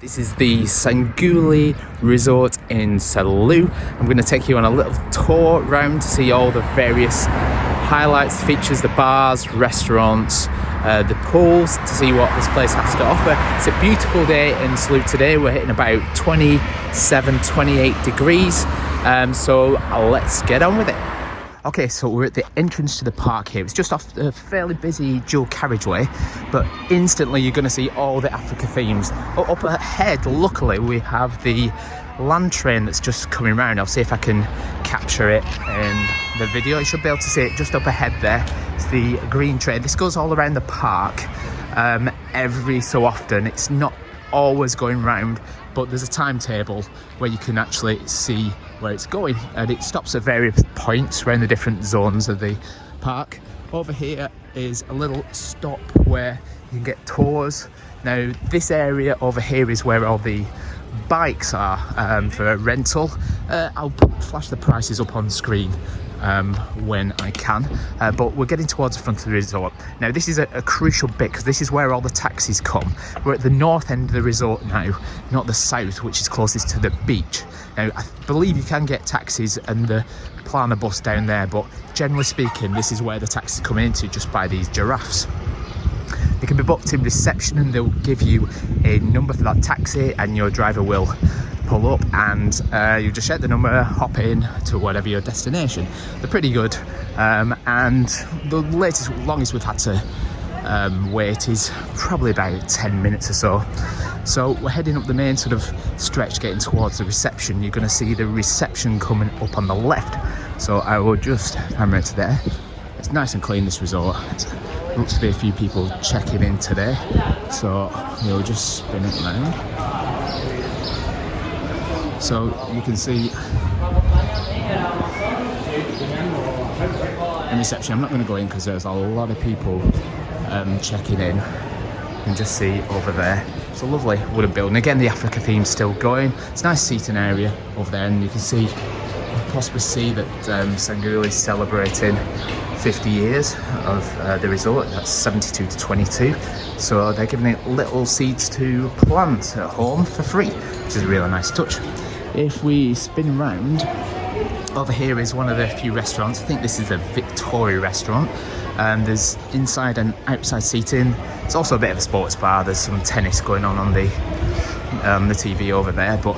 This is the Sanguli Resort in Salou. I'm going to take you on a little tour round to see all the various highlights, features, the bars, restaurants, uh, the pools, to see what this place has to offer. It's a beautiful day in Salou today. We're hitting about 27, 28 degrees. Um, so let's get on with it. Okay, so we're at the entrance to the park here. It's just off the fairly busy dual carriageway, but instantly you're going to see all the Africa themes. Up ahead, luckily, we have the land train that's just coming around. I'll see if I can capture it in the video. You should be able to see it just up ahead there. It's the green train. This goes all around the park um, every so often. It's not always going round but there's a timetable where you can actually see where it's going and it stops at various points around the different zones of the park. Over here is a little stop where you can get tours. Now this area over here is where all the bikes are um, for rental. Uh, I'll flash the prices up on screen um, when I can. Uh, but we're getting towards the front of the resort. Now this is a, a crucial bit because this is where all the taxis come. We're at the north end of the resort now, not the south, which is closest to the beach. Now I believe you can get taxis and the Plana bus down there, but generally speaking, this is where the taxis come into just by these giraffes. They can be booked in reception and they'll give you a number for that taxi and your driver will pull up and uh, you just check the number, hop in to whatever your destination. They're pretty good um, and the latest, longest we've had to um, wait is probably about 10 minutes or so. So we're heading up the main sort of stretch getting towards the reception. You're going to see the reception coming up on the left. So I will just hammer it to there. It's nice and clean this resort. Looks to be a few people checking in today. So we'll just spin it around so you can see. In reception I'm not going to go in because there's a lot of people um, checking in You can just see over there. It's a lovely wooden building. Again the Africa theme's still going. It's a nice seating area over there and you can see possibly see that um, is celebrating 50 years of uh, the resort. That's 72 to 22 so they're giving it little seeds to plant at home for free which is a really nice touch if we spin around, over here is one of the few restaurants. I think this is a Victoria restaurant. Um, there's inside and outside seating. It's also a bit of a sports bar. There's some tennis going on on the um, the TV over there, but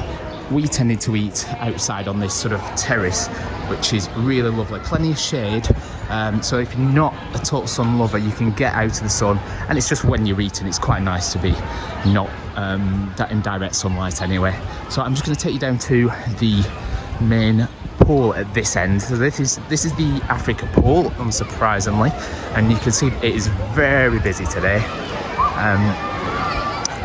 we tended to eat outside on this sort of terrace, which is really lovely. Plenty of shade. Um, so if you're not a total sun lover, you can get out of the sun. And it's just when you're eating, it's quite nice to be not um, that in direct sunlight anyway. So I'm just going to take you down to the main pool at this end. So this is this is the Africa pool, unsurprisingly, and you can see it is very busy today. Um,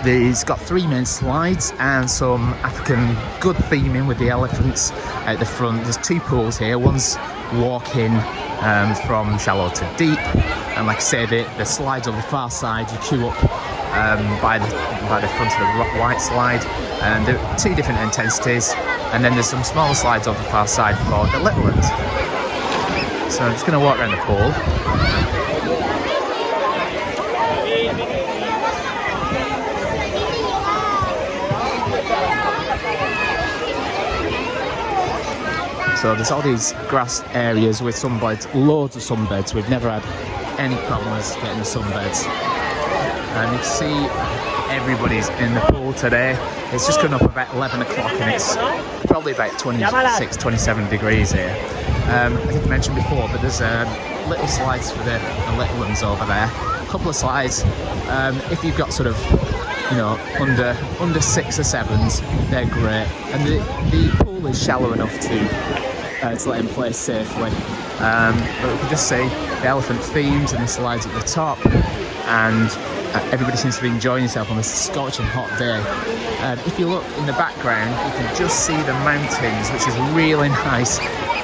it's got three main slides and some African good theming with the elephants at the front. There's two pools here. One's walking um, from shallow to deep, and like I said, the, the slides on the far side you queue up um, by the by the front of the white slide, and there are two different intensities. And then there's some smaller slides on the far side for the little ones. So I'm just going to walk around the pool. So there's all these grass areas with sunbeds, loads of sunbeds. We've never had any problems getting the sunbeds. And you see everybody's in the pool today. It's just coming up about 11 o'clock and it's probably about 26, 27 degrees here. Um, I think I mentioned before, but there's um, little slides for the, the, little ones over there. A couple of slides. Um, if you've got sort of, you know, under under six or sevens, they're great. And the, the pool is shallow enough to uh, to let him play safely. Um, but we can just see the elephant themes and the slides at the top and uh, everybody seems to be enjoying himself on this scorching hot day. Um, if you look in the background, you can just see the mountains, which is really nice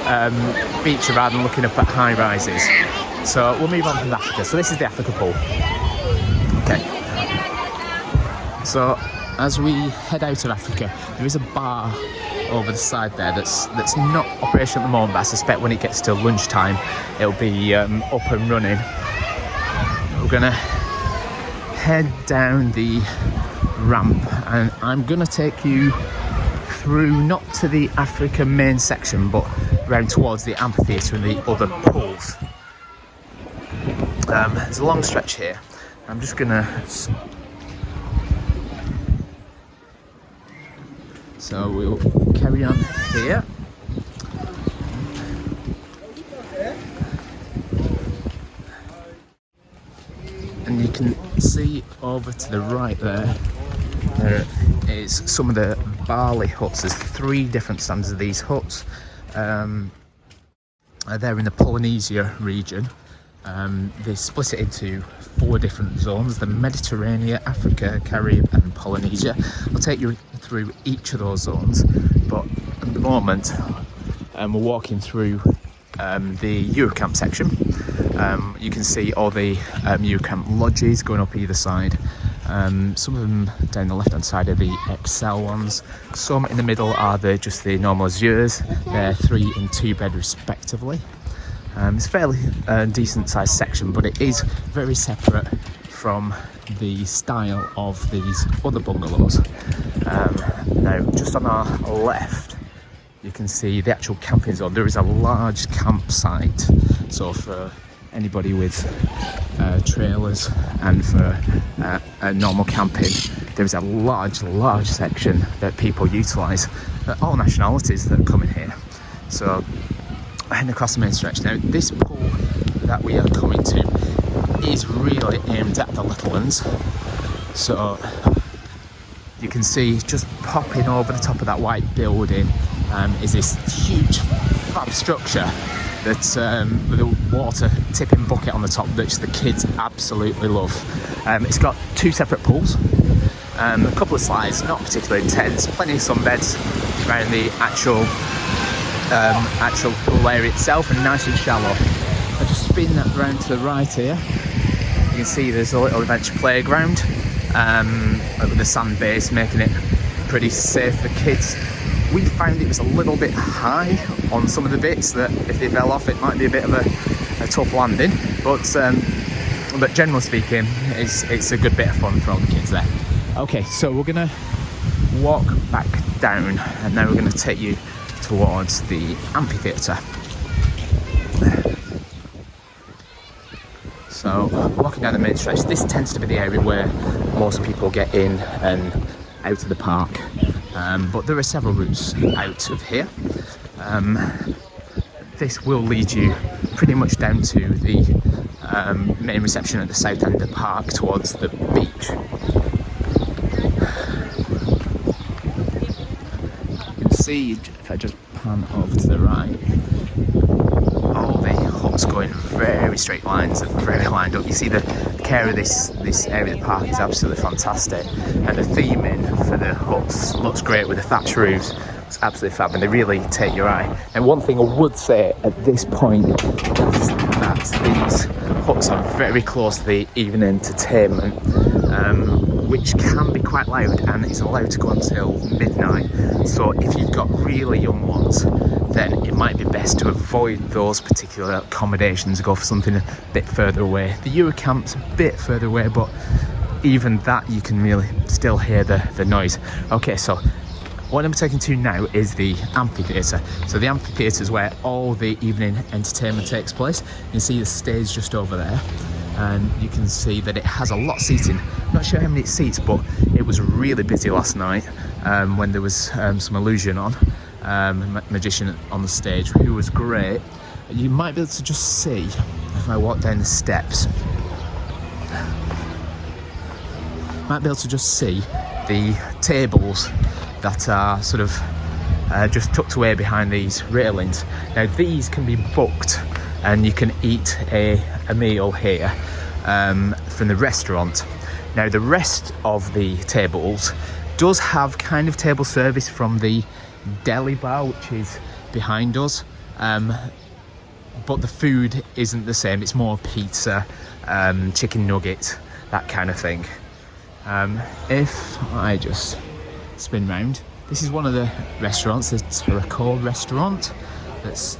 um, rather than looking up at high rises. So we'll move on to Africa. So this is the Africa pool. Okay. So as we head out of Africa, there is a bar over the side there that's that's not operational at the moment, but I suspect when it gets to lunchtime, it'll be um, up and running. We're gonna head down the ramp and I'm gonna take you through not to the Africa main section but round towards the amphitheatre and the other pools. Um, there's a long stretch here. I'm just gonna so we'll carry on. Here and you can see over to the right there there is some of the Bali huts. There's three different stands of these huts. Um, they're in the Polynesia region. Um, they split it into four different zones the Mediterranean, Africa, Caribbean, and Polynesia. I'll take you through each of those zones, but at the moment, um, we're walking through um, the Eurocamp section. Um, you can see all the um, Eurocamp lodges going up either side. Um, some of them down the left hand side are the Excel ones. Some in the middle are the just the normal Azures. They're three and two bed respectively. Um, it's a fairly uh, decent sized section, but it is very separate from the style of these other bungalows. Um, now, just on our left, you can see the actual camping zone. There is a large campsite, so for anybody with uh, trailers and for uh, normal camping, there is a large, large section that people utilise. all nationalities that come in here. So heading across the main stretch. Now, this pool that we are coming to is really aimed at the little ones. So you can see just popping over the top of that white building um, is this huge fab structure that um, with a water tipping bucket on the top that the kids absolutely love. Um, it's got two separate pools, um, a couple of slides, not particularly intense, plenty of sunbeds around the actual um, actual pool area itself and nice and shallow. I just spin that round to the right here. You can see there's a little adventure playground um, with the sand base making it pretty safe for kids. We found it was a little bit high on some of the bits that if they fell off it might be a bit of a, a tough landing but um, but generally speaking it's, it's a good bit of fun for all the kids there. Okay so we're gonna walk back down and now we're gonna take you towards the amphitheatre. So walking down the main stretch, this tends to be the area where most people get in and out of the park. Um, but there are several routes out of here. Um, this will lead you pretty much down to the um, main reception at the south end of the park towards the beach. You can see if I just pan over to the right, huts going very straight lines and very lined up. You see the care of this this area of the park is absolutely fantastic, and the theming for the huts looks great with the thatch roofs. It's absolutely fab, and they really take your eye. And one thing I would say at this point is that these huts are very close to the evening entertainment. Um, which can be quite loud and is allowed to go until midnight. So if you've got really young ones, then it might be best to avoid those particular accommodations, go for something a bit further away. The Eurocamp's a bit further away, but even that you can really still hear the, the noise. Okay, so what I'm taking to now is the amphitheatre. So the amphitheatre is where all the evening entertainment takes place. You can see the stage just over there and you can see that it has a lot of seating. Not sure how many seats, but it was really busy last night um, when there was um, some illusion on, um, magician on the stage, who was great. You might be able to just see if I walk down the steps. Might be able to just see the tables that are sort of uh, just tucked away behind these railings. Now these can be booked and you can eat a, a meal here um, from the restaurant. Now the rest of the tables does have kind of table service from the deli bar which is behind us. Um, but the food isn't the same. It's more pizza um, chicken nuggets that kind of thing. Um, if I just spin round this is one of the restaurants the Taracore restaurant that's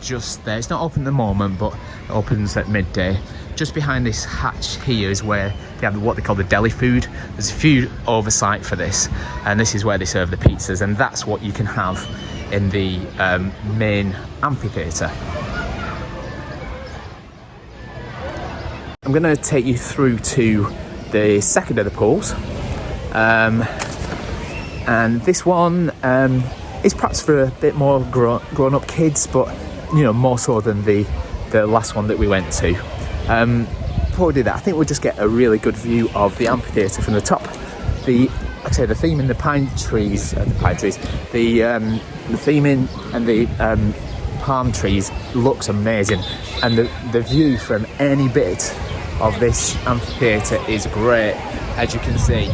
just there. It's not open at the moment, but it opens at midday. Just behind this hatch here is where they have what they call the deli food. There's a food oversight for this, and this is where they serve the pizzas, and that's what you can have in the um, main amphitheatre. I'm going to take you through to the second of the pools. Um, and this one um, is perhaps for a bit more grown, grown up kids, but you know, more so than the, the last one that we went to. Um, before we do that, I think we'll just get a really good view of the amphitheatre from the top. The, I say, the theme in the pine trees, uh, the pine trees, the, um, the theme in and the um, palm trees looks amazing. And the, the view from any bit of this amphitheatre is great. As you can see,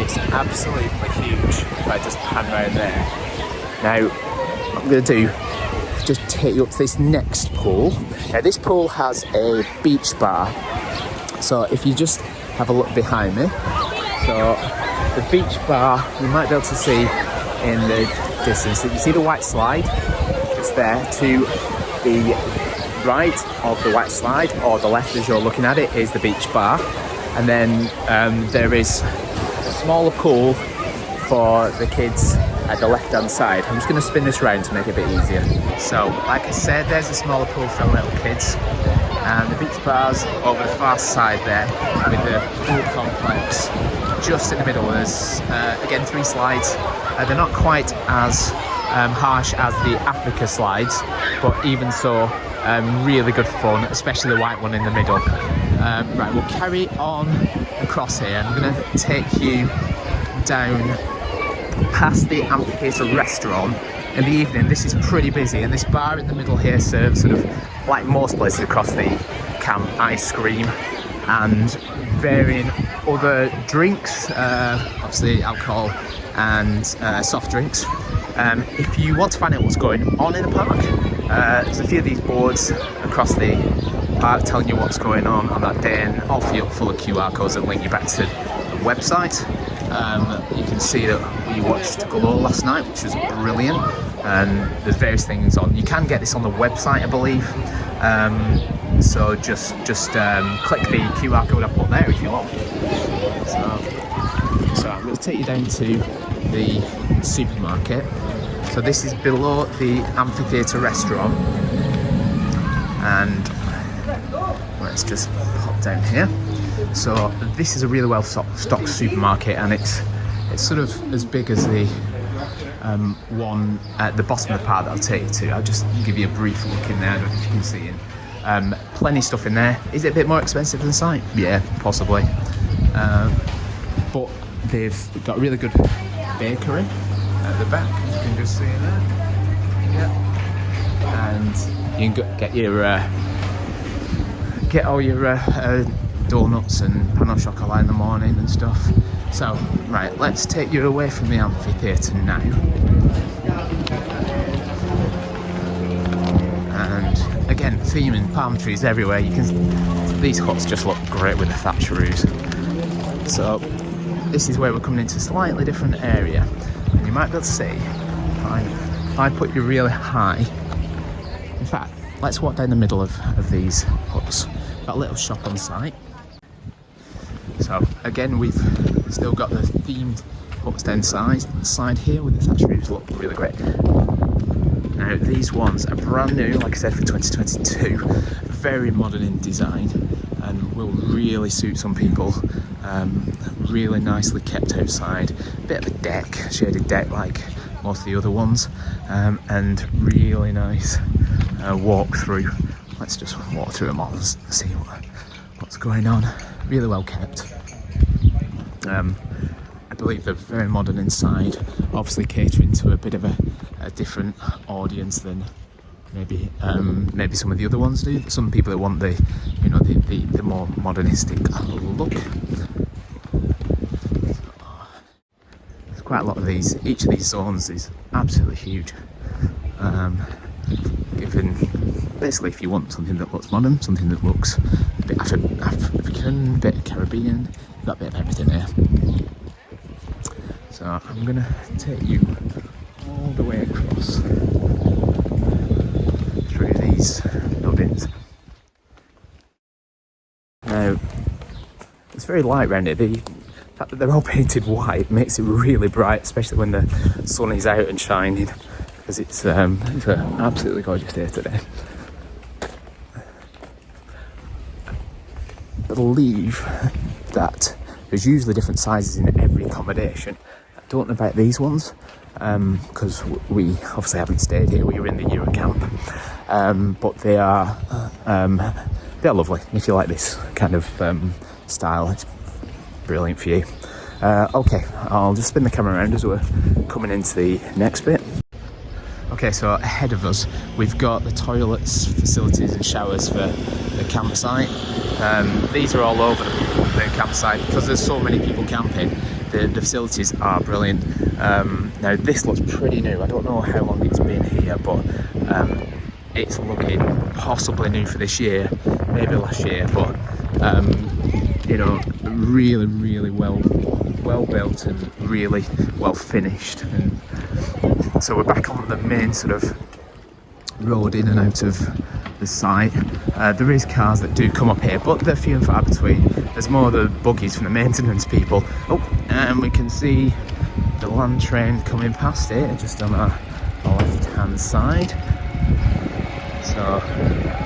it's absolutely huge if I just pan around there. Now, I'm going to do just take you up to this next pool. Now, this pool has a beach bar. So if you just have a look behind me, so the beach bar, you might be able to see in the distance. If you see the white slide? It's there to the right of the white slide or the left as you're looking at it is the beach bar and then um, there is a smaller pool for the kids at the left hand side. I'm just going to spin this round to make it a bit easier. So like I said there's a smaller pool for little kids and the beach bars over the far side there with the pool complex just in the middle. There's uh, again three slides. Uh, they're not quite as um, harsh as the Africa slides but even so um, really good fun, especially the white one in the middle. Um, right, we'll carry on across here. I'm going to take you down past the amphitheatre restaurant in the evening. This is pretty busy, and this bar in the middle here serves sort of like most places across the camp ice cream and varying other drinks, uh, obviously alcohol and uh, soft drinks. Um, if you want to find out what's going on in the park, uh, there's a few of these boards across the park telling you what's going on on that day and all full of QR codes that link you back to the website. Um, see that we watched Glow last night, which was brilliant, and there's various things on. You can get this on the website, I believe. Um, so just just um, click the QR code I put there if you want. So, so I'm going to take you down to the supermarket. So this is below the amphitheatre restaurant. And let's just pop down here. So this is a really well stocked supermarket and it's it's sort of as big as the um, one at the bottom of the park that I'll take you to. I'll just give you a brief look in there, I don't know if you can see it. Um, plenty of stuff in there. Is it a bit more expensive than site? Yeah, possibly. Um, but they've got a really good bakery at the back, you can just see there. Yeah. And you can get your uh, get all your uh, uh, donuts and pain au chocolat in the morning and stuff. So, right, let's take you away from the amphitheatre now. And again, theme and palm trees everywhere. You can these huts just look great with the thatch roofs. So this is where we're coming into a slightly different area. And you might be able to see if I, if I put you really high. In fact, let's walk down the middle of, of these huts. Got a little shop on site. So again, we've still got the themed huts down side, side here with the thatch roofs look really great. Now these ones are brand new, like I said, for 2022. Very modern in design and will really suit some people. Um, really nicely kept outside. Bit of a deck shaded deck like most of the other ones. Um, and really nice uh, walk through let's just walk through them all and see what, what's going on. Really well kept um, I believe they're very modern inside obviously catering to a bit of a, a different audience than maybe um, maybe some of the other ones do. Some people that want the you know the, the, the more modernistic look. There's quite a lot of these. Each of these zones is absolutely huge. Um, given basically if you want something that looks modern, something that looks a bit Afri African, a bit Caribbean, a bit of everything here. So I'm gonna take you all the way across through these buildings. Now, it's very light around here. The fact that they're all painted white makes it really bright, especially when the sun is out and shining, because it's, um, it's absolutely gorgeous day today. I believe that there's usually different sizes in every accommodation. I don't know about these ones because um, we obviously haven't stayed here. We were in the Euro camp, um, but they are um, they're lovely. If you like this kind of um, style, it's brilliant for you. Uh, okay, I'll just spin the camera around as we're coming into the next bit. Okay, so ahead of us, we've got the toilets, facilities and showers for the campsite. Um, these are all over the campsite because there's so many people camping. The, the facilities are brilliant. Um, now this looks pretty new. I don't know how long it's been here, but um, it's looking possibly new for this year, maybe last year, but um, you know, really, really well, well built and really well finished. So we're back on the main sort of road in and out of the site. Uh, there is cars that do come up here, but they're few and far between. There's more of the buggies from the maintenance people. Oh, and we can see the land train coming past it just on our, our left hand side. So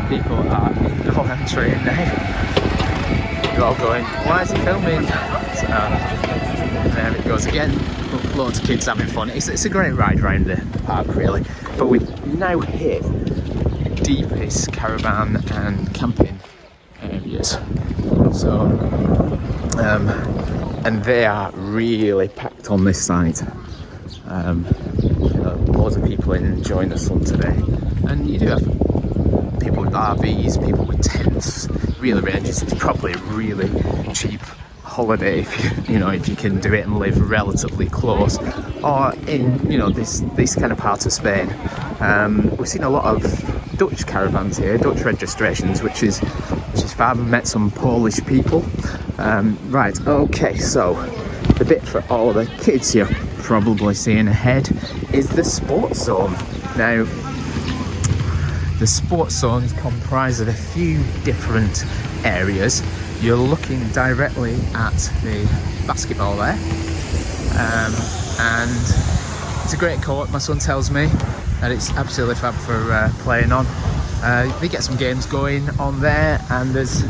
people are in the land train now. They're all going, why is he filming? So there it goes again. Loads of kids having fun. It's, it's a great ride around the park really. But we've now hit deepest caravan and camping areas. So, um, and they are really packed on this side. Um, loads of people enjoying the sun today, and you do have people with RVs, people with tents. Really ranges. It's probably really cheap holiday if you, you know if you can do it and live relatively close or in you know this this kind of part of Spain. Um, we've seen a lot of Dutch caravans here Dutch registrations which is which is fab. Met some Polish people. Um, right okay so the bit for all the kids you're probably seeing ahead is the sports zone. Now the sports zone is comprised of a few different areas you're looking directly at the basketball there. Um, and it's a great court my son tells me and it's absolutely fab for uh, playing on. Uh, they get some games going on there and there's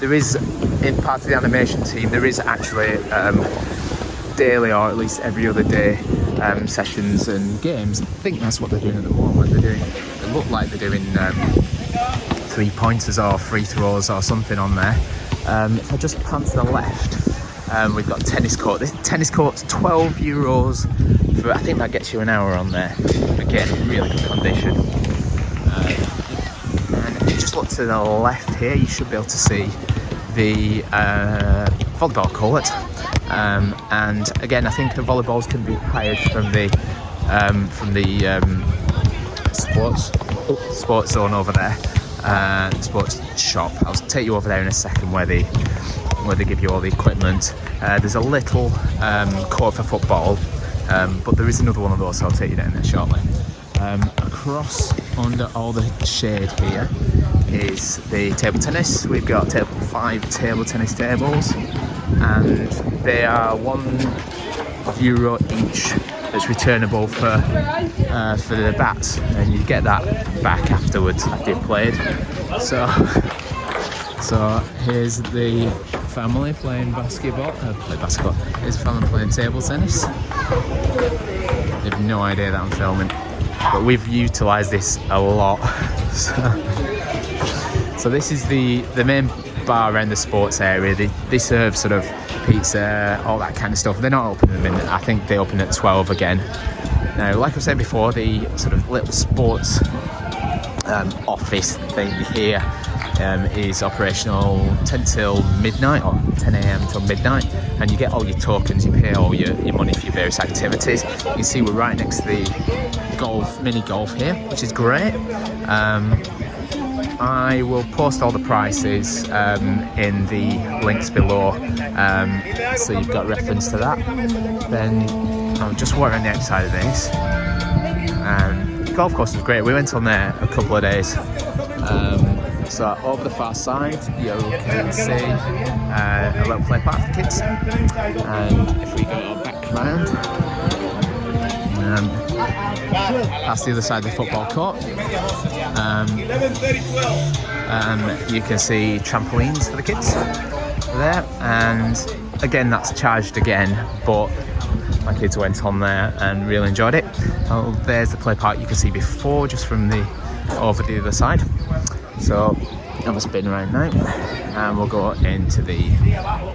there is in part of the animation team there is actually um, daily or at least every other day um, sessions and games. I think that's what they're doing at the moment. They're doing they look like they're doing um, three pointers or free throws or something on there um, if I just pan to the left, um, we've got tennis court. This tennis court's 12 euros for, I think that gets you an hour on there. Again, really good condition. Uh, and if you just look to the left here, you should be able to see the uh, volleyball court. Um, and again, I think the volleyballs can be hired from the um, from the um, sports sports zone over there uh, sports shop. I'll take you over there in a second where they where they give you all the equipment. Uh, there's a little um, court for football, um, but there is another one of those, so I'll take you down there shortly. Um, across under all the shade here is the table tennis. We've got table, five table tennis tables, and they are one euro each that's returnable for uh, for the bats and you get that back afterwards. After you've played so so here's the family playing basketball uh, play basketball. Here's the family playing table tennis. They have no idea that I'm filming but we've utilized this a lot. So, so this is the the main bar around the sports area. They, they serve sort of pizza, all that kind of stuff. They're not open at the minute. I think they open at 12 again. Now, like I said before, the sort of little sports um, office thing here um, is operational 10 till midnight or 10 a.m. till midnight and you get all your tokens, you pay all your, your money for your various activities. You can see we're right next to the golf, mini golf here, which is great. Um, I will post all the prices um, in the links below um, so you've got reference to that. Then I'll just around the outside of this. Um, golf course was great. We went on there a couple of days Um, so over the far side, you can see uh, a little play park for kids. And if we go back round, um, that's the other side of the football court. Um, um, you can see trampolines for the kids there, and again, that's charged again, but my kids went on there and really enjoyed it. Oh, there's the play park you can see before, just from the over the other side. So have a spin around now and we'll go into the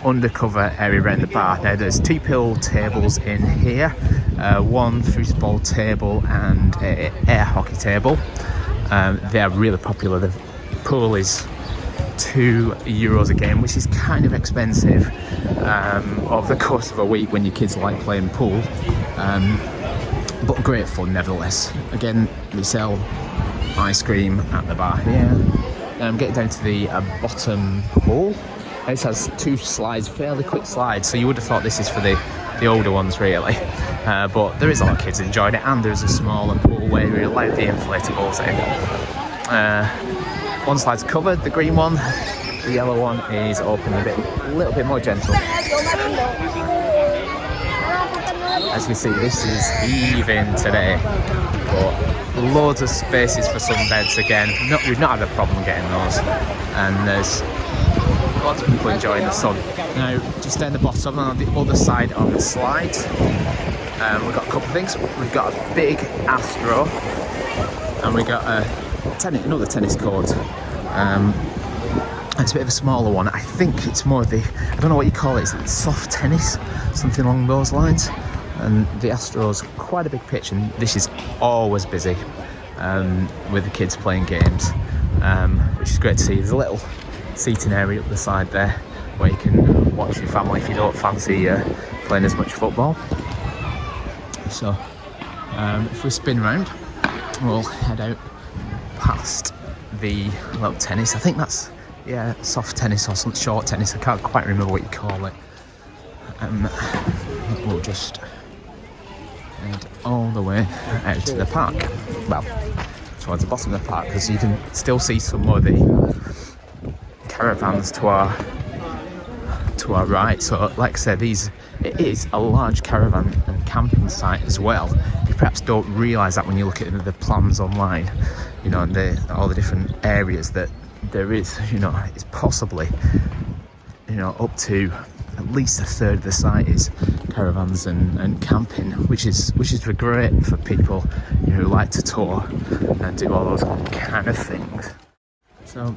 undercover area around the bar. Now there's two pool tables in here, uh, one foosball table and a air hockey table. Um, they're really popular. The pool is two euros a game, which is kind of expensive um, over the course of a week when your kids like playing pool. Um, but great fun nevertheless. Again, we sell ice cream at the bar here. Now I'm getting down to the uh, bottom hall. This has two slides, fairly quick slides, so you would have thought this is for the, the older ones really. Uh, but there is a lot of kids enjoying it and there's a smaller pool where you allow the inflatables in. Uh, one slide's covered, the green one. The yellow one is open a bit, a little bit more gentle. As you see, this is even today, but loads of spaces for some beds again. Not, we've not had a problem getting those, and there's lots of people enjoying the sun. Now, just down the bottom on the other side of the slide, um, we've got a couple of things. We've got a big Astro, and we've got a tennis, another tennis court. Um, it's a bit of a smaller one. I think it's more of the, I don't know what you call it, it, is it soft tennis? Something along those lines. And the Astros, quite a big pitch, and this is always busy um, with the kids playing games, um, which is great to see. There's a little seating area up the side there where you can watch your family if you don't fancy uh, playing as much football. So, um, if we spin round, we'll head out past the little tennis. I think that's yeah, soft tennis or some short tennis. I can't quite remember what you call it. Um, we'll just head all the way out to the park. Well, towards the bottom of the park, because you can still see some of the caravans to our to our right. So, like I said, these it is a large caravan and camping site as well. You perhaps don't realise that when you look at the plans online, you know, and the, all the different areas that there is, you know, it's possibly, you know, up to at least a third of the site is caravans and, and camping, which is which is great for people you know, who like to tour and do all those kind of things. So,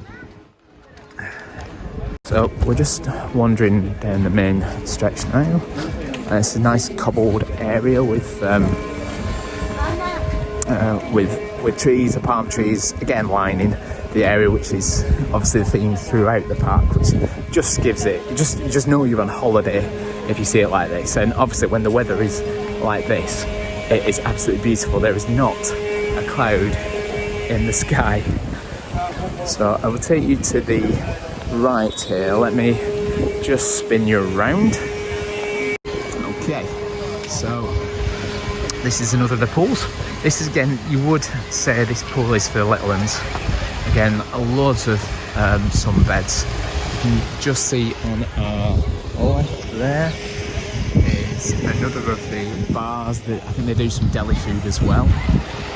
so we're just wandering down the main stretch now, and it's a nice cobbled area with um, uh, with with trees, palm trees, again lining the area, which is obviously the theme throughout the park, which just gives it, you just, you just know you're on holiday if you see it like this. And obviously when the weather is like this, it is absolutely beautiful. There is not a cloud in the sky. So I will take you to the right here. Let me just spin you around. Okay, so this is another of the pools. This is again, you would say this pool is for little ones. Again, loads of um, sunbeds. You can just see on our left there is another of the bars that I think they do some deli food as well.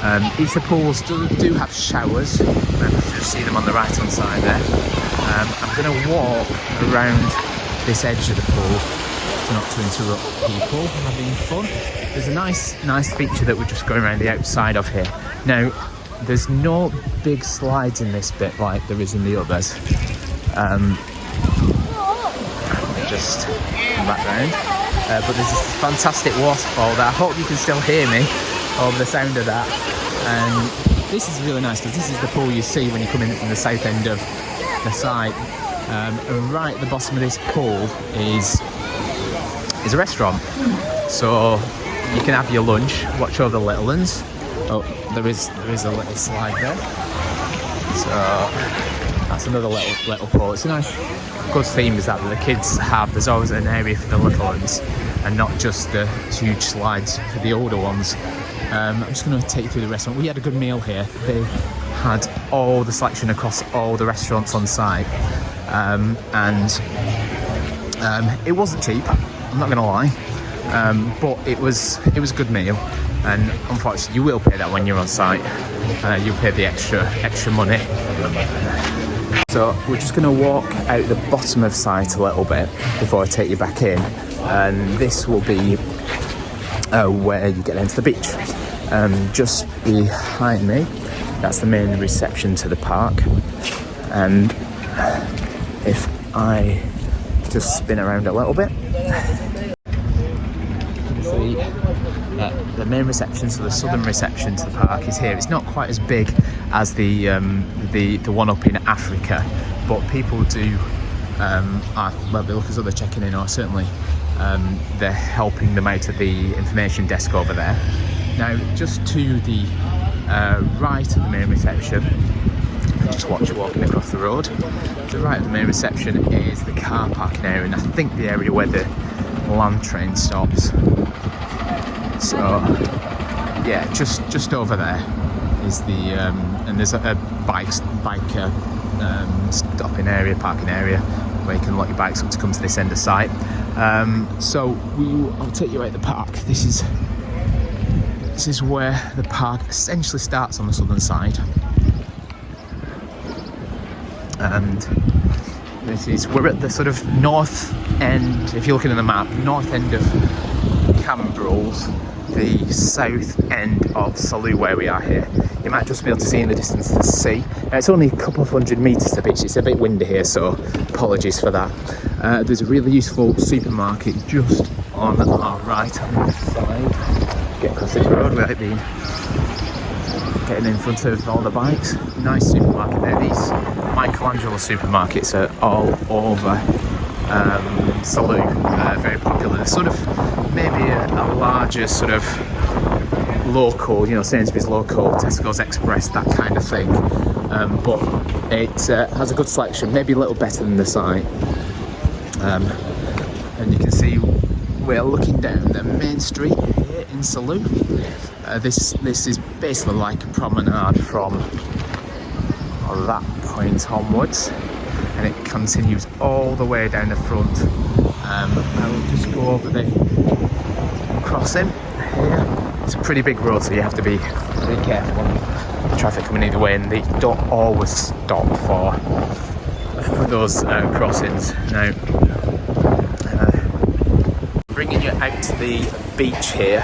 Um, each pools do, do have showers. You just see them on the right hand side there. Um, I'm going to walk around this edge of the pool not to interrupt people having fun. There's a nice, nice feature that we're just going around the outside of here. Now, there's no big slides in this bit like there is in the others. Um, just in the background. Uh, but there's this fantastic waterfall that I hope you can still hear me over the sound of that. And this is really nice because this is the pool you see when you come in from the south end of the site. Um, and right at the bottom of this pool is is a restaurant. So you can have your lunch, watch all the little ones, Oh, there is there is a little slide there. So That's another little little pool. It's a nice, good theme is that the kids have. There's always an area for the little ones, and not just the huge slides for the older ones. Um, I'm just going to take you through the restaurant. We had a good meal here. They had all the selection across all the restaurants on site, um, and um, it wasn't cheap. I'm not going to lie, um, but it was it was a good meal. And unfortunately, you will pay that when you're on site. Uh, you'll pay the extra extra money. So we're just going to walk out the bottom of site a little bit before I take you back in, and this will be uh, where you get into the beach. Um, just behind me, that's the main reception to the park, and if I just spin around a little bit, see uh, the main reception, so the southern reception to the park is here. It's not quite as big as the um, the the one up in Africa, but people do. Um, are, well, they look as though they're checking in, or certainly um, they're helping them out at the information desk over there. Now, just to the uh, right of the main reception, just watch you walking across the road. To the right of the main reception is the car parking area, and I think the area where the land train stops. So, yeah, just just over there is the um, and there's a, a bike bike uh, um, stopping area, parking area where you can lock your bikes up to come to this end of site. Um, so we, I'll take you out the park. This is this is where the park essentially starts on the southern side, and this is we're at the sort of north end. If you're looking at the map, north end of Cambrils, the south end of Salou where we are here. You might just be able to see in the distance the sea. Uh, it's only a couple of hundred metres to beach. It's a bit windy here, so apologies for that. Uh, there's a really useful supermarket just on our right hand side. Get across this road without being getting in front of all the bikes. Nice supermarket there. These Michelangelo supermarkets are all over um, Salou, uh, very popular. They're sort of maybe a, a larger sort of local, you know, Sainsbury's local, Tesco's Express, that kind of thing. Um, but it uh, has a good selection, maybe a little better than the site. Um, and you can see we're looking down the main street here in Salou. Uh, this this is basically like a promenade from that point onwards and it continues all the way down the front. Um, I will just go over the crossing here. It's a pretty big road, so you have to be pretty careful the traffic coming either way, and they don't always stop for for those uh, crossings. Now, uh, bringing you out to the beach here.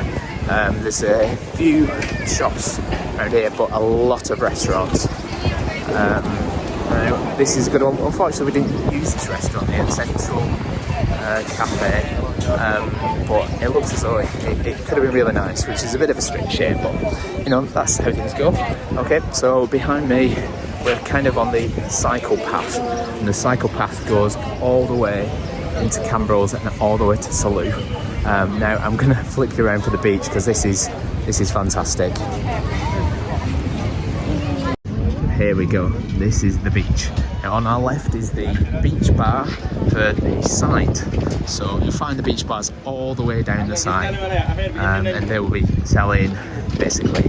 Um, there's a few shops around here, but a lot of restaurants. Um, now, this is a good one. Unfortunately, we didn't use this restaurant here, Central uh, Cafe, um, but it looks as though it, it, could have been really nice, which is a bit of a strange shame, but you know, that's how things go. Okay, so behind me, we're kind of on the cycle path, and the cycle path goes all the way into Cambrils and all the way to Salou. Um, now, I'm going to flick you around for the beach because this is this is fantastic here we go this is the beach on our left is the beach bar for the site. So you'll find the beach bars all the way down the side. Um, and they will be selling basically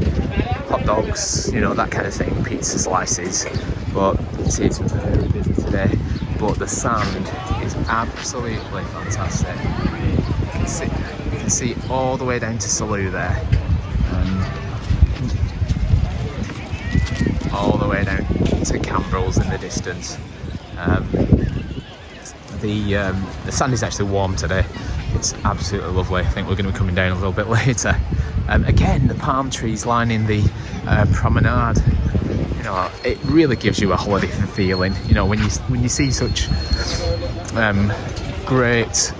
hot dogs you know that kind of thing pizza slices. But it is very busy today. But the sand is absolutely fantastic. You can see you can see all the way down to Salou there. Um, all the way down to Cambrils in the distance. Um, the, um, the sand is actually warm today. It's absolutely lovely. I think we're going to be coming down a little bit later. Um, again, the palm trees lining the uh, promenade. You know, it really gives you a holiday feeling. You know, when you when you see such um, great,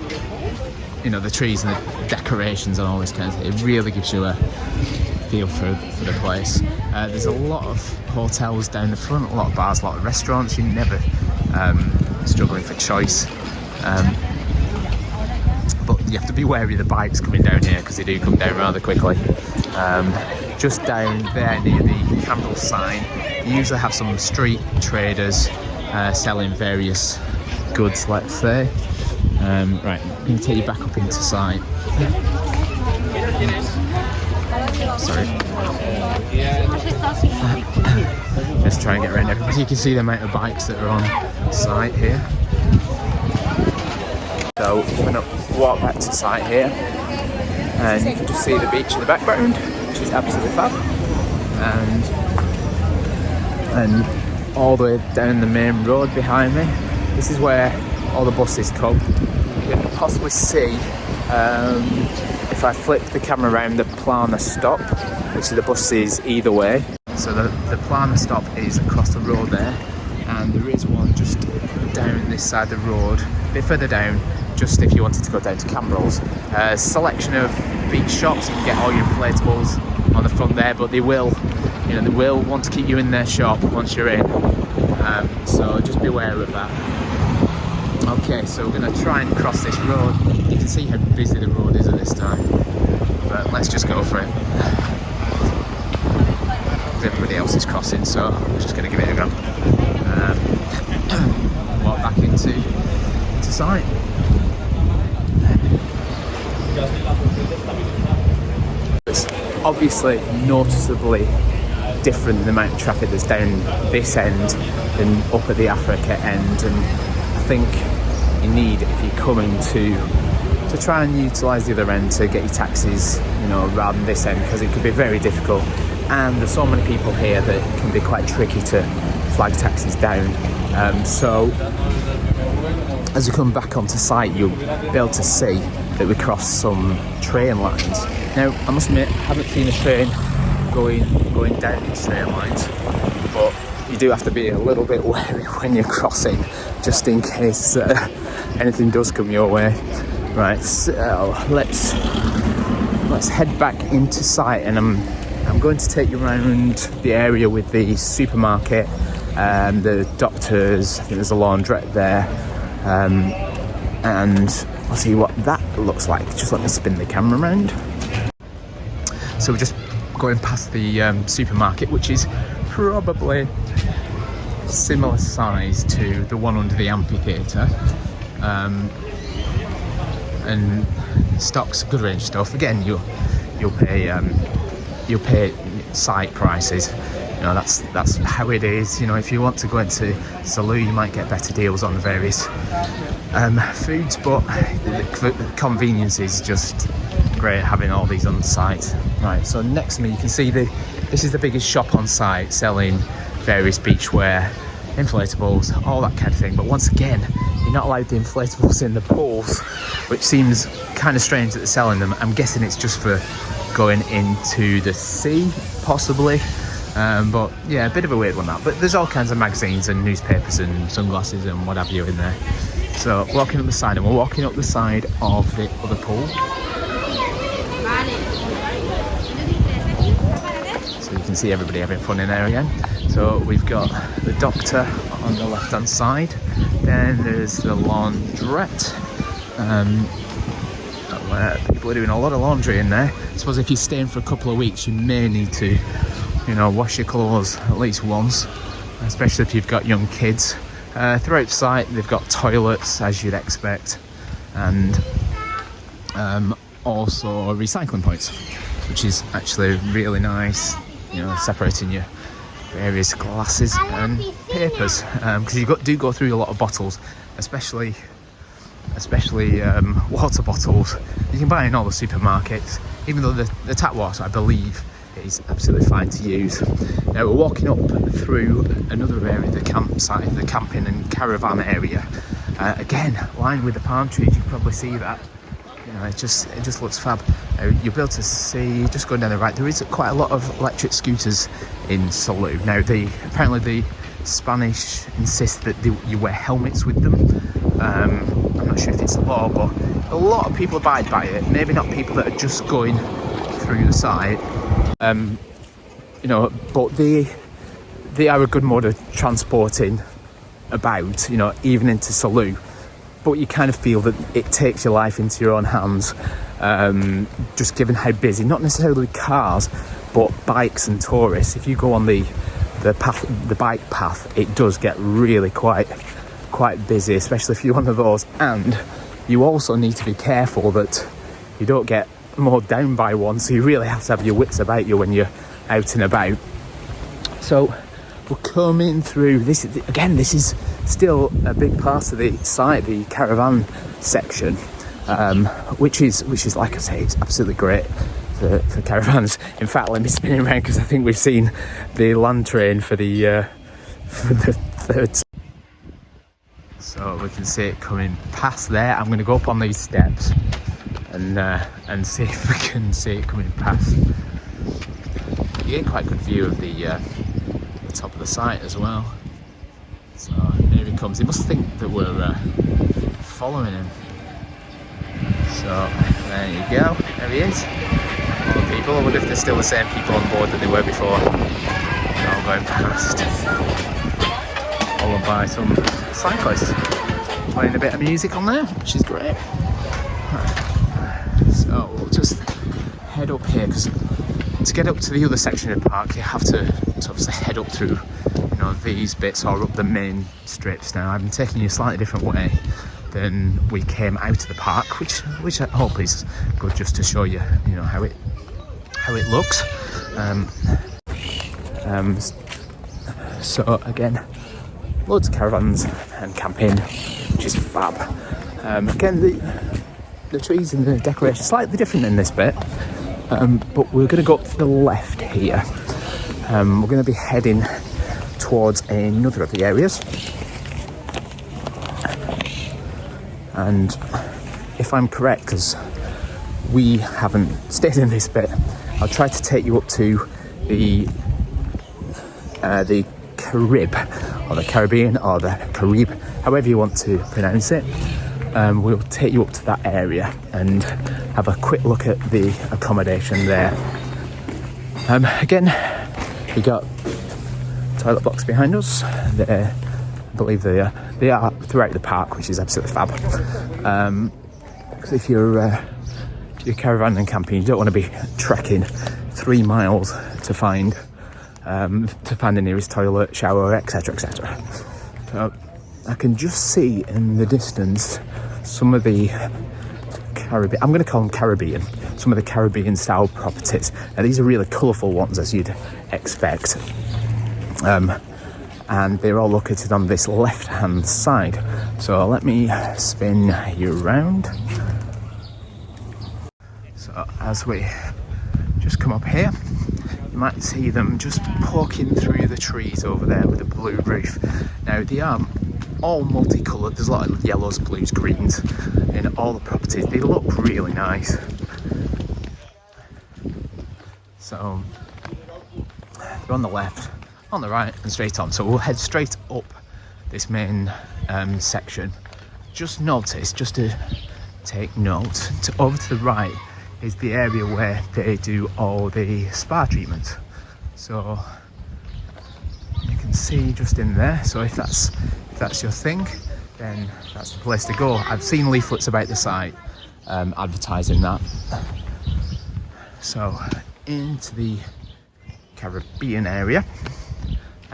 you know, the trees and the decorations and all this kind of thing, it really gives you a feel for, the place. Uh, there's a lot of hotels down the front, a lot of bars, a lot of restaurants. You're never um, struggling for choice. Um, but you have to be wary of the bikes coming down here because they do come down rather quickly. Um, just down there near the Cambrils sign, you usually have some street traders uh, selling various goods, let's say. Um, right, I'm going to take you back up into sight. Sorry. Just try and get around everybody. You can see the amount of bikes that are on site here. So we're to walk back to site here and you can just see the beach in the background, which is absolutely fab. And and all the way down the main road behind me, this is where all the buses come. You can possibly see um, if I flip the camera around the Plana stop, which is the buses either way. So the, the Plana stop is across the road there, and there is one just down this side of the road, a bit further down, just if you wanted to go down to Cambrils. A selection of beach shops, you can get all your inflatables on the front there, but they will, you know, they will want to keep you in their shop once you're in. Um, so just be aware of that. Okay, so we're going to try and cross this road. You can see how busy the road is at this time, but let's just go for it. Everybody else is crossing, so I'm just going to give it a go. Um, walk back into, into site. It's obviously noticeably different the amount of traffic that's down this end than up at the Africa end and I think you need if you're coming to to try and utilise the other end to get your taxis you know rather than this end because it could be very difficult and there's so many people here that it can be quite tricky to flag taxis down um, so as you come back onto site you'll be able to see that we crossed some train lines. Now, I must admit, I haven't seen a train going going down these train lines, but you do have to be a little bit wary when you're crossing, just in case uh, anything does come your way. Right, so let's let's head back into site, and I'm I'm going to take you around the area with the supermarket, um, the doctors. I think there's a laundrette there, um, and I'll see what that looks like. Just let me spin the camera around. So we're just going past the um, supermarket, which is probably similar size to the one under the amphitheatre. Um, and stocks a good range of stuff. Again, you'll you'll pay um, you'll pay site prices. You know that's that's how it is. You know if you want to go into Salou, you might get better deals on the various um, foods, but the convenience is just great having all these on site. Right, so next to me you can see the this is the biggest shop on site selling various beachwear, inflatables, all that kind of thing. But once again, you're not allowed the inflatables in the pools, which seems kind of strange that they're selling them. I'm guessing it's just for going into the sea, possibly. Um, but yeah, a bit of a weird one that. But there's all kinds of magazines and newspapers and sunglasses and what have you in there. So walking up the side, and we're walking up the side of the other pool. So you can see everybody having fun in there again. So we've got the doctor on the left hand side, then there's the laundrette. Um, where people are doing a lot of laundry in there. I suppose if you're staying for a couple of weeks, you may need to, you know, wash your clothes at least once, especially if you've got young kids. Uh, throughout the site, they've got toilets, as you'd expect, and um, also recycling points, which is actually really nice, you know, separating your various glasses and papers, because um, you got, do go through a lot of bottles, especially especially um, water bottles you can buy in all the supermarkets even though the, the tap water I believe is absolutely fine to use. Now we're walking up through another area, the campsite, the camping and caravan area. Uh, again, lined with the palm trees, you can probably see that. It just it just looks fab. Uh, you'll be able to see, just going down the right, there is quite a lot of electric scooters in Salou. Now, the apparently the Spanish insist that they, you wear helmets with them. Um, I'm not sure if it's the law, but a lot of people abide by it. Maybe not people that are just going through the site. Um, you know, but they they are a good mode of transporting about, you know, even into Salou. But you kind of feel that it takes your life into your own hands, um, just given how busy, not necessarily cars, but bikes and tourists. If you go on the the path, the bike path, it does get really quite quite busy, especially if you're one of those. And you also need to be careful that you don't get more down by one. So you really have to have your wits about you when you're out and about. So we're coming through this again. This is still a big part of the site, the caravan section, um, which is which is like I say, it's absolutely great for, for caravans. In fact, let me spin around because I think we've seen the land train for the uh, for the third. So we can see it coming past there. I'm going to go up on these steps and uh, and see if we can see it coming past. You get quite a good view of the, uh, the top of the site as well. So he comes. He must think that we're uh, following him. So there you go. There he is. All the people. I wonder if they're still the same people on board that they were before. They're all going past. Followed by some cyclists playing a bit of music on there, which is great. So we'll just head up here because to get up to the other section of the park you have to, obviously head up through you know these bits are up the main strips now. I'm taking you a slightly different way than we came out of the park which which I hope is good just to show you you know how it how it looks. Um, um, so again loads of caravans and camping which is fab. Um, again the the trees and the decoration slightly different in this bit um, but we're going to go up to the left here. Um, we're going to be heading towards another of the areas and if I'm correct because we haven't stayed in this bit I'll try to take you up to the uh, the Carib or the Caribbean or the Carib however you want to pronounce it um, we'll take you up to that area and have a quick look at the accommodation there. Um, again, we got toilet blocks behind us. They're, I believe they are, they are throughout the park, which is absolutely fab. Um, if you're uh, you're caravan and camping, you don't want to be trekking three miles to find um, to find the nearest toilet, shower, etc., etc. So I can just see in the distance some of the Caribbean, I'm going to call them Caribbean, some of the Caribbean style properties. Now these are really colourful ones as you'd expect. Um, and they're all located on this left hand side. So let me spin you around. So as we just come up here, you might see them just poking through the trees over there with a blue roof. Now they are all multicoloured. There's a lot of yellows, blues, greens in all the properties. They look really nice. So they're on the left, on the right and straight on. So we'll head straight up this main um, section. Just notice, just to take note, to, over to the right is the area where they do all the spa treatments. So you can see just in there. So if that's if that's your thing, then that's the place to go. I've seen leaflets about the site um, advertising that. So into the Caribbean area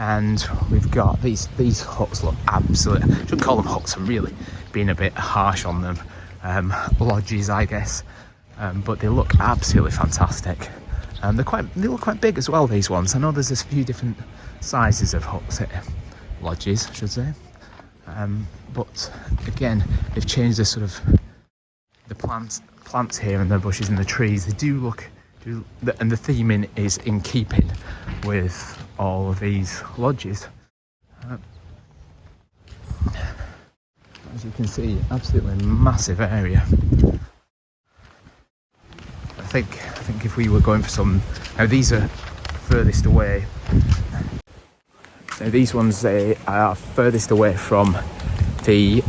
and we've got these these huts look absolutely I should call them huts I'm really being a bit harsh on them um, lodges I guess um, but they look absolutely fantastic. And they're quite they look quite big as well these ones. I know there's a few different sizes of huts here lodges I should say. Um, but again they've changed the sort of the plants plants here and the bushes and the trees. They do look and the theming is in keeping with all of these lodges. Uh, as you can see absolutely massive area. I think I think if we were going for some now these are furthest away. Now these ones they are furthest away from the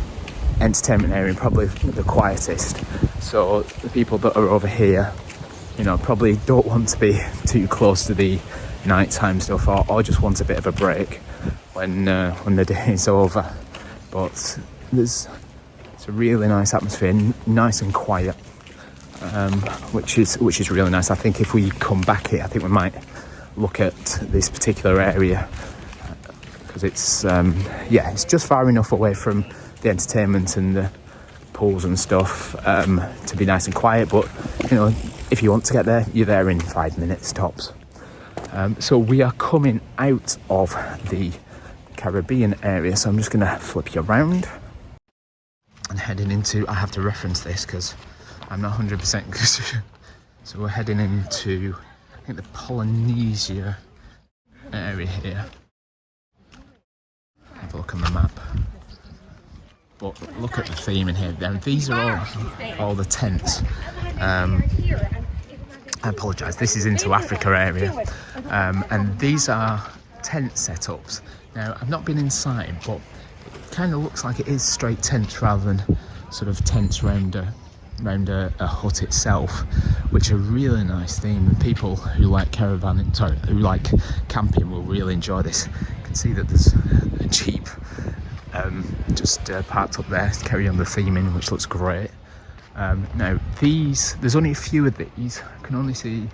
entertainment area, probably the quietest. So the people that are over here, you know, probably don't want to be too close to the nighttime stuff or, or just want a bit of a break when uh, when the day is over. But there's it's a really nice atmosphere, nice and quiet, um, which is which is really nice. I think if we come back here, I think we might look at this particular area because it's um, yeah it's just far enough away from the entertainment and the pools and stuff um, to be nice and quiet but you know if you want to get there you're there in five minutes tops um, so we are coming out of the Caribbean area so I'm just gonna flip you around and heading into I have to reference this because I'm not 100% so we're heading into I think the Polynesia area here have a look on the map. But look at the theme in here. Now, these are all, all the tents. Um, I apologise, this is into Africa area. Um, and these are tent setups. Now, I've not been inside, but it kind of looks like it is straight tents rather than sort of tents round a, round a, a hut itself, which are really nice theme. And people who like caravan, sorry, who like camping will really enjoy this. You can see that there's a jeep um, just uh, parked up there to carry on the theming, which looks great. Um, now these, there's only a few of these. I can only see,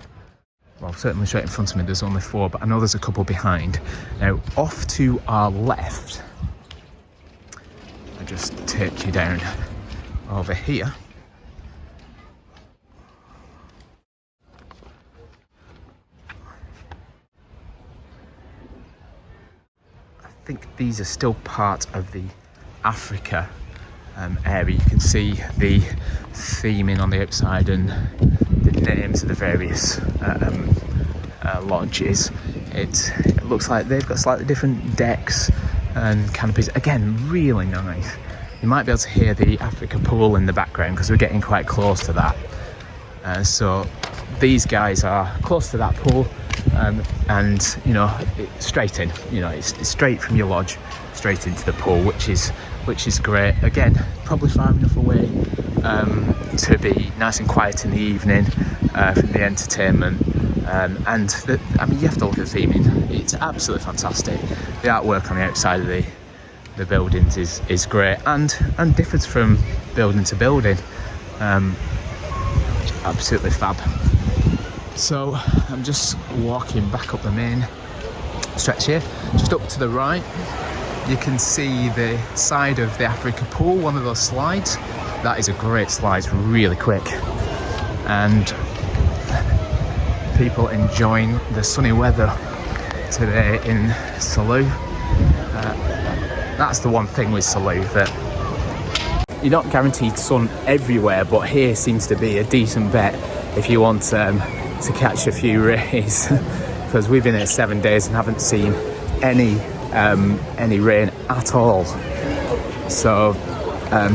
well, certainly straight in front of me. There's only four, but I know there's a couple behind. Now off to our left, I just take you down over here. I think these are still part of the Africa um, area. You can see the theming on the outside and the names of the various um, uh, lodges. It, it looks like they've got slightly different decks and canopies. Again, really nice. You might be able to hear the Africa pool in the background because we're getting quite close to that. Uh, so these guys are close to that pool um, and you know straight in you know it's, it's, straight from your lodge straight into the pool which is which is great. Again probably far enough away um, to be nice and quiet in the evening uh, from the entertainment. Um, and the, I mean you have to look at the theming. It's absolutely fantastic. The artwork on the outside of the the buildings is is great and and differs from building to building. Um, absolutely fab so I'm just walking back up the main stretch here. Just up to the right, you can see the side of the Africa pool, one of those slides. That is a great slide, it's really quick. And people enjoying the sunny weather today in Salou. Uh, that's the one thing with Salou that you're not guaranteed sun everywhere, but here seems to be a decent bet if you want um, to catch a few rays because we've been here seven days and haven't seen any um, any rain at all. So um,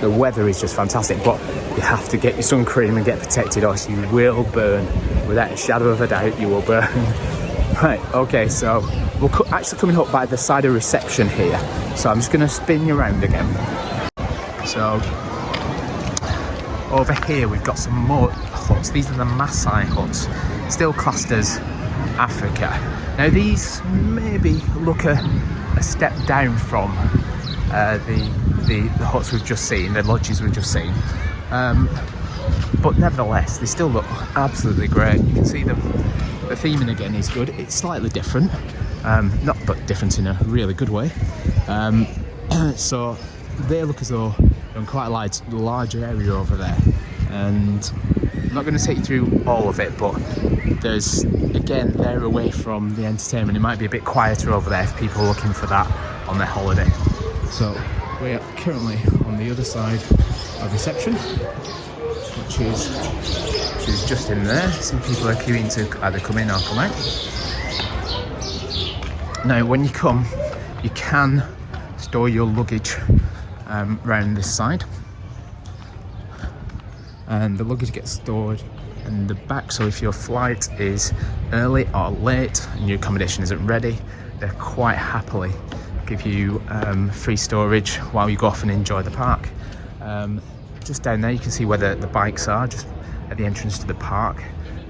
the weather is just fantastic, but you have to get your sun cream and get protected or you will burn. Without a shadow of a doubt, you will burn. right, okay, so we're actually coming up by the side of reception here. So I'm just gonna spin you around again. So over here we've got some more huts. These are the Maasai huts, still classed as Africa. Now these maybe look a, a step down from uh, the, the, the huts we've just seen, the lodges we've just seen. Um, but nevertheless, they still look absolutely great. You can see the, the theming again is good. It's slightly different, um, not but different in a really good way. Um, so they look as though they're in quite a large, large area over there. And I'm not going to take you through all of it, but there's, again, they're away from the entertainment. It might be a bit quieter over there if people are looking for that on their holiday. So we are currently on the other side of reception, which is, which is just in there. Some people are queuing to either come in or come out. Now, when you come, you can store your luggage um, around this side and the luggage gets stored in the back. So if your flight is early or late and your accommodation isn't ready they quite happily give you um, free storage while you go off and enjoy the park. Um, just down there you can see where the, the bikes are just at the entrance to the park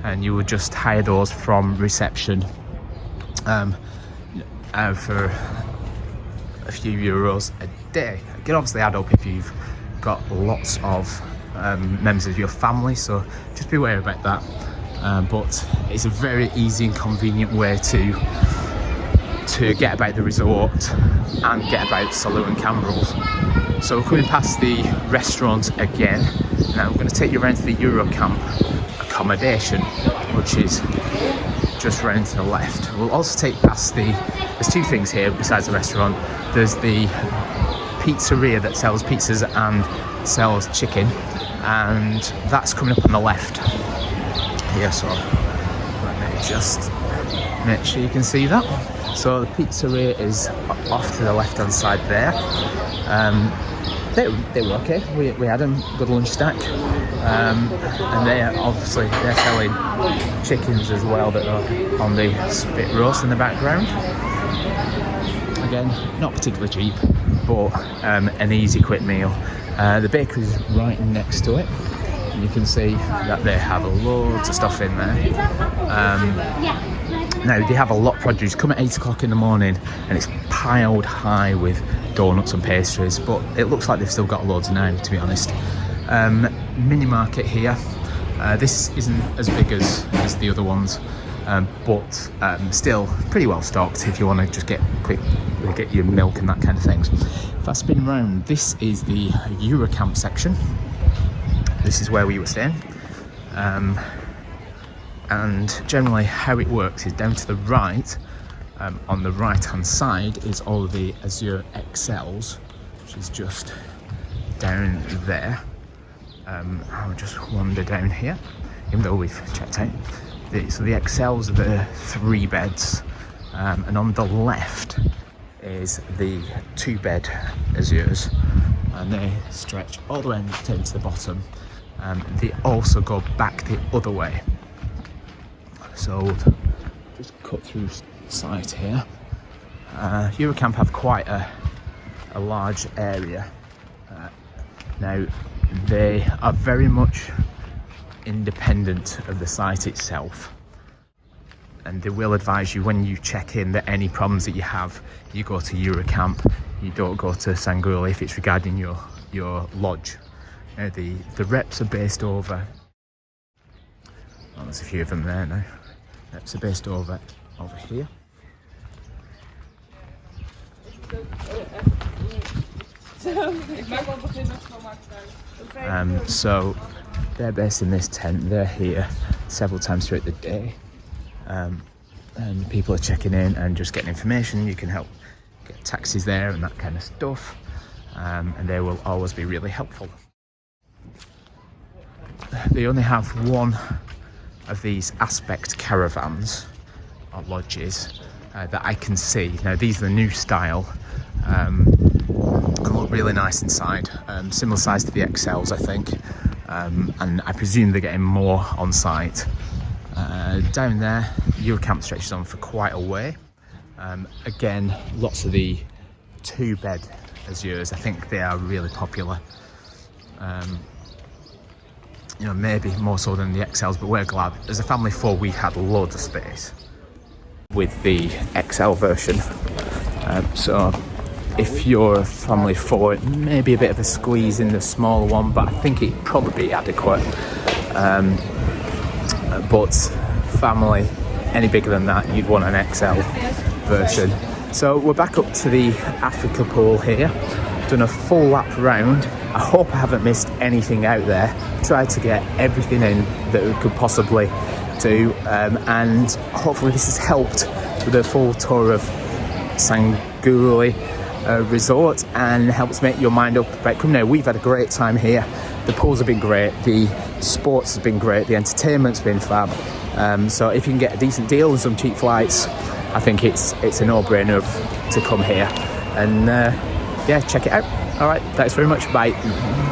and you would just hire those from reception um, uh, for a few euros a day. It can obviously add up if you've got lots of um, members of your family so just be aware about that uh, but it's a very easy and convenient way to to get about the resort and get about Salou and Cambrils. So we're coming past the restaurant again. Now I'm going to take you around to the Eurocamp accommodation, which is just round to the left. We'll also take past the, there's two things here besides the restaurant. There's the pizzeria that sells pizzas and sells chicken and that's coming up on the left. Here so let me just make sure you can see that. So the pizzeria is off to the left hand side there. Um, they, they were okay. We, we had a good lunch stack. Um, and they obviously they're selling chickens as well that are on the spit roast in the background. Again not particularly cheap but um, an easy quick meal uh, the bakery is right next to it. And you can see that they have loads of stuff in there. Um, now they have a lot of produce. Come at 8 o'clock in the morning and it's piled high with donuts and pastries but it looks like they've still got loads now to be honest. Um, mini market here. Uh, this isn't as big as, as the other ones um, but um, still pretty well stocked if you want to just get quick get your milk and that kind of things. If I spin around this is the Eurocamp section. This is where we were staying. Um, and generally how it works is down to the right um, on the right hand side is all the Azure XLs which is just down there. Um, I'll just wander down here even though we've checked out the, so the XLs are the three beds. Um, and on the left is the two bed Azures. And they stretch all the way down to the bottom. Um, they also go back the other way. So just cut through site here. Uh, Eurocamp have quite a, a large area. Uh, now they are very much independent of the site itself. And they will advise you when you check in that any problems that you have you go to Eurocamp you don't go to Sanguli if it's regarding your your lodge. Now the the reps are based over well, there's a few of them there now. Reps are based over over here. Um, so they're based in this tent. They're here several times throughout the day. Um, and people are checking in and just getting information. You can help get taxis there and that kind of stuff. Um, and they will always be really helpful. They only have one of these aspect caravans or lodges uh, that I can see. Now these are the new style. Um, and look really nice inside. Um, similar size to the XLs I think um, and I presume they're getting more on site uh, down there, Eurocamp stretches on for quite a way. Um, again, lots of the two bed Azures, I think they are really popular. Um, you know, maybe more so than the XLs, but we're glad. As a family four, we had loads of space with the XL version. Um, so if you're a family four, maybe a bit of a squeeze in the small one, but I think it'd probably be adequate. Um, but family any bigger than that you'd want an XL version. So we're back up to the Africa pool here. Done a full lap round. I hope I haven't missed anything out there. Tried to get everything in that we could possibly do um, and hopefully this has helped with a full tour of Sanguli uh, resort and helps make your mind up about coming here. We've had a great time here. The pools have been great, the sports has been great, the entertainment's been fab. Um, so if you can get a decent deal and some cheap flights, I think it's it's a no-brainer to come here and uh, yeah, check it out. All right, thanks very much. Bye.